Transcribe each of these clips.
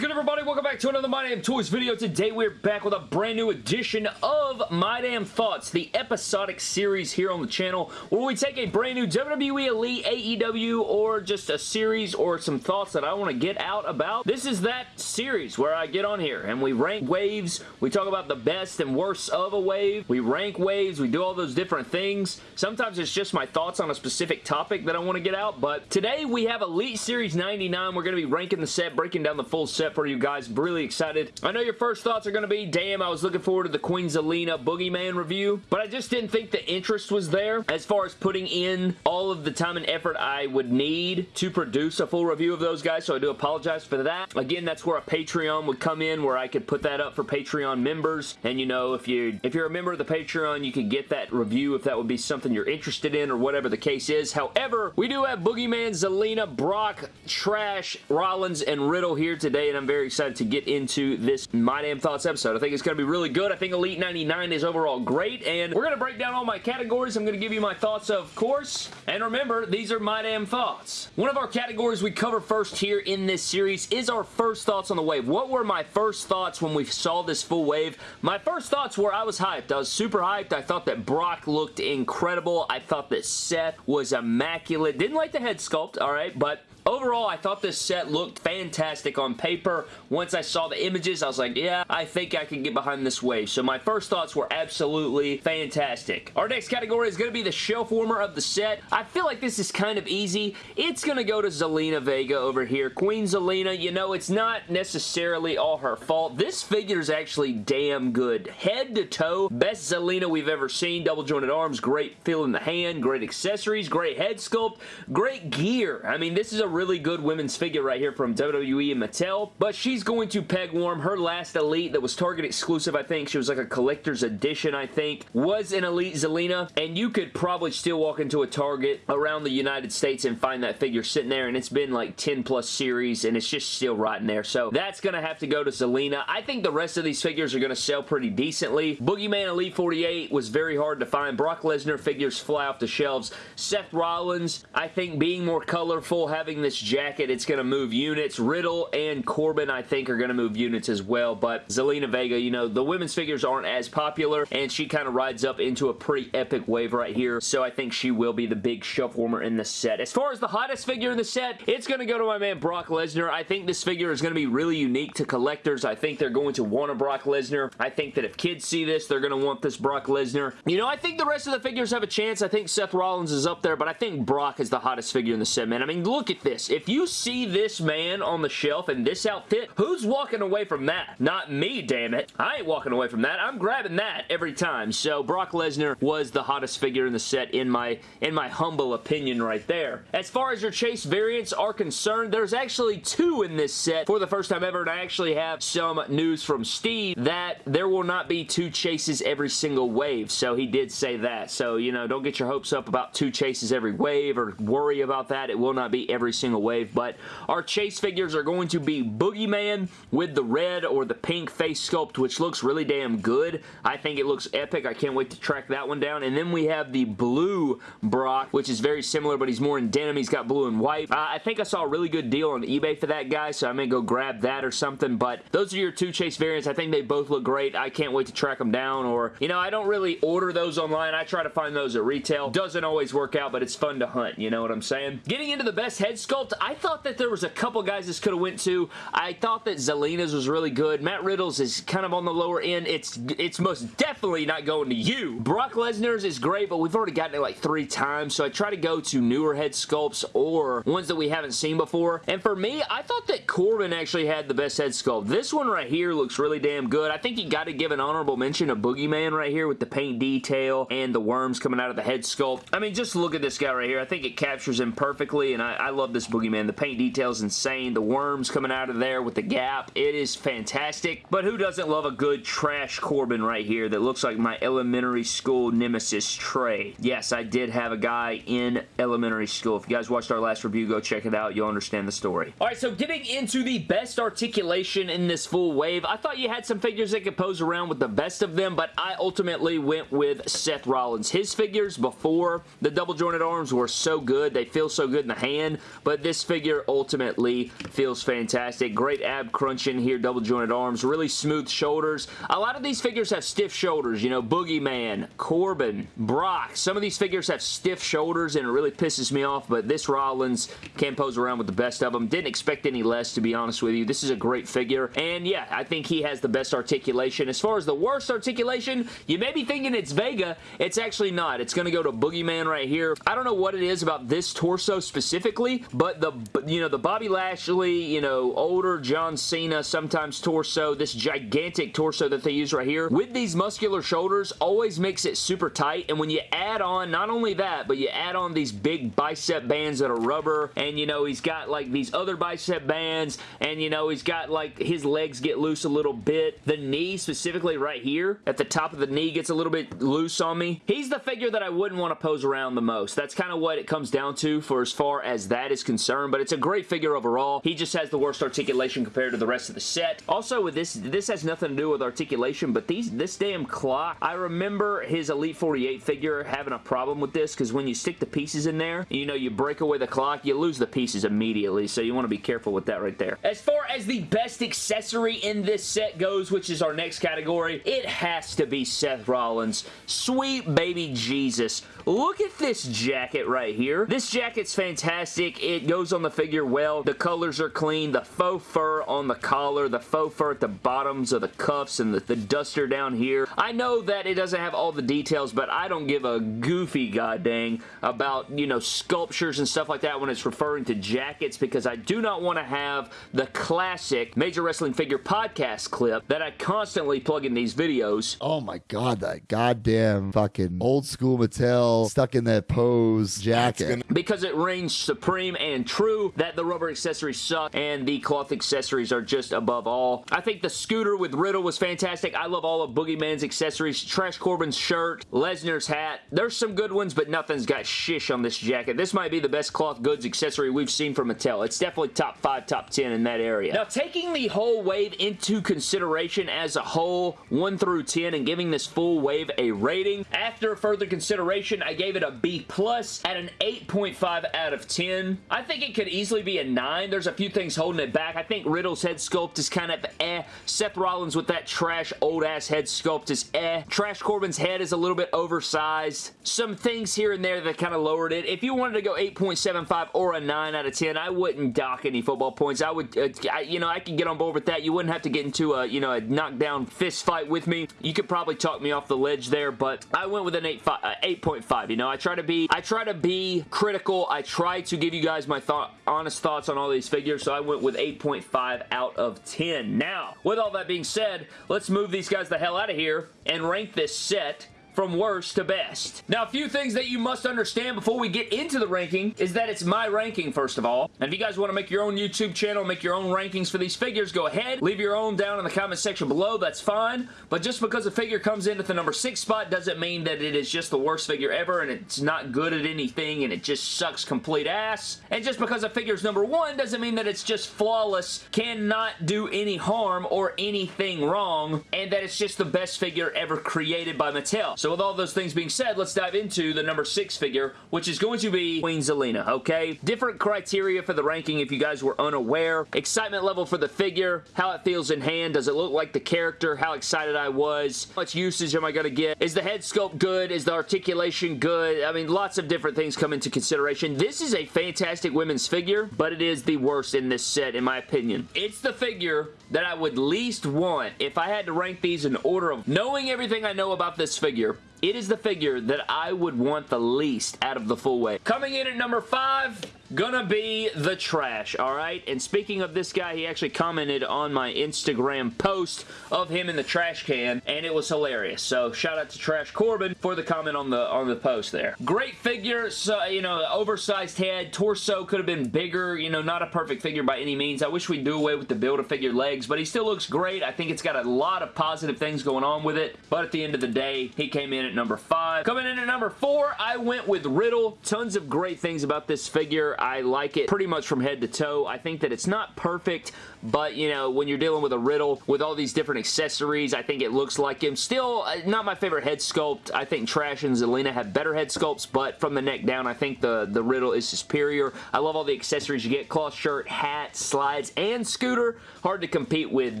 good everybody? Welcome back to another My Damn Toys video. Today we're back with a brand new edition of My Damn Thoughts, the episodic series here on the channel where we take a brand new WWE Elite, AEW, or just a series or some thoughts that I want to get out about. This is that series where I get on here and we rank waves, we talk about the best and worst of a wave, we rank waves, we do all those different things. Sometimes it's just my thoughts on a specific topic that I want to get out, but today we have Elite Series 99. We're going to be ranking the set, breaking down the full set for you guys. Really excited. I know your first thoughts are going to be, damn, I was looking forward to the Queen Zelina Boogeyman review, but I just didn't think the interest was there as far as putting in all of the time and effort I would need to produce a full review of those guys, so I do apologize for that. Again, that's where a Patreon would come in, where I could put that up for Patreon members, and you know, if, you, if you're a member of the Patreon, you could get that review if that would be something you're interested in or whatever the case is. However, we do have Boogeyman, Zelina, Brock, Trash, Rollins, and Riddle here today, and I'm very excited to get into this My Damn Thoughts episode. I think it's going to be really good. I think Elite 99 is overall great, and we're going to break down all my categories. I'm going to give you my thoughts, of course, and remember, these are My Damn Thoughts. One of our categories we cover first here in this series is our first thoughts on the wave. What were my first thoughts when we saw this full wave? My first thoughts were I was hyped. I was super hyped. I thought that Brock looked incredible. I thought that Seth was immaculate. Didn't like the head sculpt, alright, but Overall, I thought this set looked fantastic on paper. Once I saw the images, I was like, yeah, I think I can get behind this wave. So my first thoughts were absolutely fantastic. Our next category is going to be the shelf warmer of the set. I feel like this is kind of easy. It's going to go to Zelina Vega over here. Queen Zelina, you know, it's not necessarily all her fault. This figure is actually damn good. Head to toe, best Zelina we've ever seen. Double jointed arms, great feel in the hand, great accessories, great head sculpt, great gear. I mean, this is a really good women's figure right here from WWE and Mattel, but she's going to peg warm. Her last Elite that was Target exclusive, I think, she was like a collector's edition, I think, was an Elite Zelina, and you could probably still walk into a Target around the United States and find that figure sitting there, and it's been like 10 plus series, and it's just still rotting there, so that's going to have to go to Zelina. I think the rest of these figures are going to sell pretty decently. Boogeyman Elite 48 was very hard to find. Brock Lesnar figures fly off the shelves. Seth Rollins, I think being more colorful, having this jacket, it's going to move units. Riddle and Corbin, I think, are going to move units as well, but Zelina Vega, you know, the women's figures aren't as popular, and she kind of rides up into a pretty epic wave right here, so I think she will be the big shelf warmer in the set. As far as the hottest figure in the set, it's going to go to my man Brock Lesnar. I think this figure is going to be really unique to collectors. I think they're going to want a Brock Lesnar. I think that if kids see this, they're going to want this Brock Lesnar. You know, I think the rest of the figures have a chance. I think Seth Rollins is up there, but I think Brock is the hottest figure in the set, man. I mean, look at this this. If you see this man on the shelf in this outfit, who's walking away from that? Not me, damn it. I ain't walking away from that. I'm grabbing that every time. So Brock Lesnar was the hottest figure in the set in my, in my humble opinion right there. As far as your chase variants are concerned, there's actually two in this set for the first time ever, and I actually have some news from Steve that there will not be two chases every single wave, so he did say that. So, you know, don't get your hopes up about two chases every wave or worry about that. It will not be every single wave, but our chase figures are going to be Boogeyman with the red or the pink face sculpt, which looks really damn good. I think it looks epic. I can't wait to track that one down. And then we have the blue Brock, which is very similar, but he's more in denim. He's got blue and white. Uh, I think I saw a really good deal on eBay for that guy, so I may go grab that or something, but those are your two chase variants. I think they both look great. I can't wait to track them down, or, you know, I don't really order those online. I try to find those at retail. Doesn't always work out, but it's fun to hunt, you know what I'm saying? Getting into the best head sculpt, I thought that there was a couple guys this could have went to. I thought that Zelina's was really good. Matt Riddle's is kind of on the lower end. It's it's most definitely not going to you. Brock Lesnar's is great, but we've already gotten it like three times, so I try to go to newer head sculpts or ones that we haven't seen before. And for me, I thought that Corbin actually had the best head sculpt. This one right here looks really damn good. I think you got to give an honorable mention to Boogeyman right here with the paint detail and the worms coming out of the head sculpt. I mean, just look at this guy right here. I think it captures him perfectly, and I, I love this Boogeyman. The paint detail is insane. The worms coming out of there with the gap. It is fantastic. But who doesn't love a good trash Corbin right here that looks like my elementary school nemesis Trey? Yes, I did have a guy in elementary school. If you guys watched our last review, go check it out. You'll understand the story. Alright, so getting into the best articulation in this full wave, I thought you had some figures that could pose around with the best of them, but I ultimately went with Seth Rollins. His figures before the double jointed arms were so good. They feel so good in the hand, but but this figure ultimately feels fantastic. Great ab crunching here, double jointed arms, really smooth shoulders. A lot of these figures have stiff shoulders, you know, Boogeyman, Corbin, Brock. Some of these figures have stiff shoulders and it really pisses me off, but this Rollins can pose around with the best of them. Didn't expect any less, to be honest with you. This is a great figure, and yeah, I think he has the best articulation. As far as the worst articulation, you may be thinking it's Vega. It's actually not. It's going to go to Boogeyman right here. I don't know what it is about this torso specifically, but the, you know, the Bobby Lashley, you know, older John Cena, sometimes torso, this gigantic torso that they use right here, with these muscular shoulders, always makes it super tight, and when you add on, not only that, but you add on these big bicep bands that are rubber, and you know, he's got like these other bicep bands, and you know, he's got like his legs get loose a little bit. The knee specifically right here, at the top of the knee gets a little bit loose on me. He's the figure that I wouldn't want to pose around the most. That's kind of what it comes down to for as far as that is concerned, but it's a great figure overall. He just has the worst articulation compared to the rest of the set. Also with this, this has nothing to do with articulation, but these this damn clock, I remember his Elite 48 figure having a problem with this because when you stick the pieces in there, you know, you break away the clock, you lose the pieces immediately, so you want to be careful with that right there. As far as the best accessory in this set goes, which is our next category, it has to be Seth Rollins. Sweet baby Jesus. Look at this jacket right here. This jacket's fantastic. Goes on the figure well. The colors are clean. The faux fur on the collar, the faux fur at the bottoms of the cuffs, and the, the duster down here. I know that it doesn't have all the details, but I don't give a goofy goddamn about, you know, sculptures and stuff like that when it's referring to jackets because I do not want to have the classic Major Wrestling Figure podcast clip that I constantly plug in these videos. Oh my god, that goddamn fucking old school Mattel stuck in that pose jacket. Because it reigns supreme and true that the rubber accessories suck and the cloth accessories are just above all. I think the scooter with Riddle was fantastic. I love all of Boogeyman's accessories. Trash Corbin's shirt, Lesnar's hat. There's some good ones, but nothing's got shish on this jacket. This might be the best cloth goods accessory we've seen from Mattel. It's definitely top 5, top 10 in that area. Now, taking the whole wave into consideration as a whole, 1 through 10, and giving this full wave a rating, after further consideration, I gave it a B plus at an 8.5 out of 10. I think it could easily be a 9. There's a few things holding it back. I think Riddle's head sculpt is kind of eh. Seth Rollins with that trash old-ass head sculpt is eh. Trash Corbin's head is a little bit oversized. Some things here and there that kind of lowered it. If you wanted to go 8.75 or a 9 out of 10, I wouldn't dock any football points. I would, uh, I, you know, I could get on board with that. You wouldn't have to get into a, you know, a knockdown fist fight with me. You could probably talk me off the ledge there, but I went with an 8.5. Uh, you know, I try to be, I try to be critical. I try to give you guys my thought, honest thoughts on all these figures, so I went with 8.5 out of 10. Now, with all that being said, let's move these guys the hell out of here and rank this set from worst to best. Now, a few things that you must understand before we get into the ranking is that it's my ranking, first of all. And if you guys want to make your own YouTube channel, make your own rankings for these figures, go ahead. Leave your own down in the comment section below. That's fine. But just because a figure comes in at the number 6 spot doesn't mean that it is just the worst figure ever and it's not good at anything and it just sucks complete ass. And just because a figure is number 1 doesn't mean that it's just flawless, cannot do any harm or anything wrong, and that it's just the best figure ever created by Mattel. So with all those things being said, let's dive into the number 6 figure, which is going to be Queen Zelina, okay? Different criteria for the ranking if you guys were unaware. Excitement level for the figure, how it feels in hand, does it look like the character, how excited I was, how much usage am I going to get, is the head sculpt good, is the articulation good, I mean, lots of different things come into consideration. This is a fantastic women's figure, but it is the worst in this set, in my opinion. It's the figure that I would least want if I had to rank these in order of knowing everything I know about this figure it is the figure that I would want the least out of the full weight. Coming in at number 5, gonna be the trash, alright? And speaking of this guy, he actually commented on my Instagram post of him in the trash can, and it was hilarious. So shout out to Trash Corbin for the comment on the on the post there. Great figure, so, you know, oversized head, torso could have been bigger, you know, not a perfect figure by any means. I wish we'd do away with the Build-A-Figure legs, but he still looks great. I think it's got a lot of positive things going on with it, but at the end of the day, he came in at number 5. Coming in at number 4, I went with Riddle. Tons of great things about this figure. I like it pretty much from head to toe. I think that it's not perfect, but, you know, when you're dealing with a Riddle with all these different accessories, I think it looks like him. Still, uh, not my favorite head sculpt. I think Trash and Zelina have better head sculpts, but from the neck down, I think the, the Riddle is superior. I love all the accessories you get. Cloth shirt, hat, slides, and scooter. Hard to compete with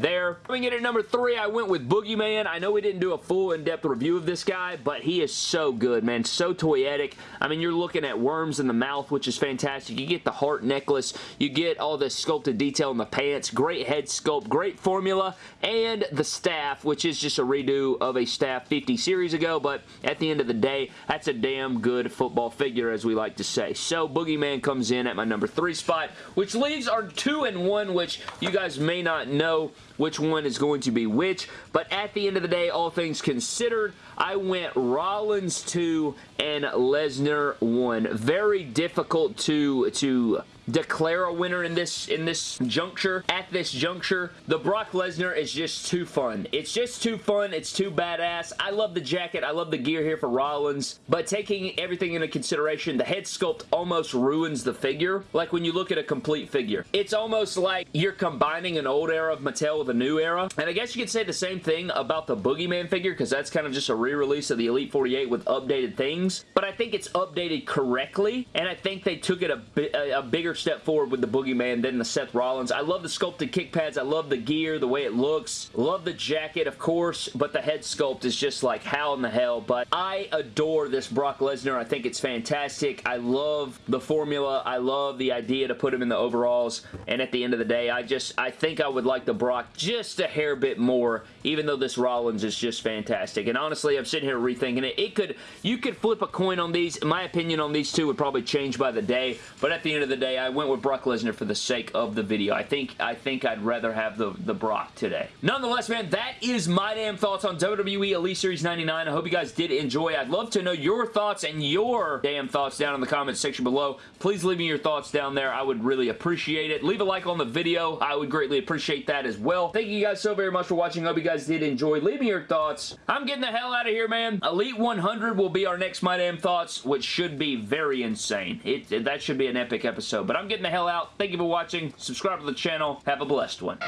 there. Coming in at number three, I went with Boogeyman. I know we didn't do a full in-depth review of this guy, but he is so good, man. So toyetic. I mean, you're looking at worms in the mouth, which is fantastic. You get the heart necklace. You get all this sculpted detail in the pants. Great head sculpt. Great formula. And the staff, which is just a redo of a staff 50 series ago, but at the end of the day, that's a damn good football figure, as we like to say. So, Boogeyman comes in at my number three spot, which leaves our two and one, which you guys may not know which one is going to be which, but at the end of the day, all things considered, I went Rollins 2 and Lesnar 1. Very difficult to, to declare a winner in this in this juncture. At this juncture, the Brock Lesnar is just too fun. It's just too fun. It's too badass. I love the jacket. I love the gear here for Rollins, but taking everything into consideration, the head sculpt almost ruins the figure. Like when you look at a complete figure. It's almost like you're combining an old era of Mattel with a new era. And I guess you could say the same thing about the Boogeyman figure because that's kind of just a re-release of the Elite 48 with updated things. But I think it's updated correctly, and I think they took it a, a, a bigger step forward with the Boogeyman than the Seth Rollins. I love the sculpted kick pads. I love the gear, the way it looks. Love the jacket, of course, but the head sculpt is just like how in the hell. But I adore this Brock Lesnar. I think it's fantastic. I love the formula. I love the idea to put him in the overalls. And at the end of the day, I just, I think I would like the Brock just a hair bit more, even though this Rollins is just fantastic. And honestly, I'm sitting here rethinking it. It could, you could flip a coin on these. My opinion on these two would probably change by the day. But at the end of the day, I went with Brock Lesnar for the sake of the video. I think I think I'd rather have the, the Brock today. Nonetheless, man, that is my damn thoughts on WWE Elite Series 99. I hope you guys did enjoy. I'd love to know your thoughts and your damn thoughts down in the comments section below. Please leave me your thoughts down there. I would really appreciate it. Leave a like on the video. I would greatly appreciate that as well. Thank you guys so very much for watching. I Hope you guys did enjoy. Leave me your thoughts. I'm getting the hell out of here, man. Elite 100 will be our next My Damn Thoughts, which should be very insane. It, that should be an epic episode. But I'm getting the hell out. Thank you for watching. Subscribe to the channel. Have a blessed one.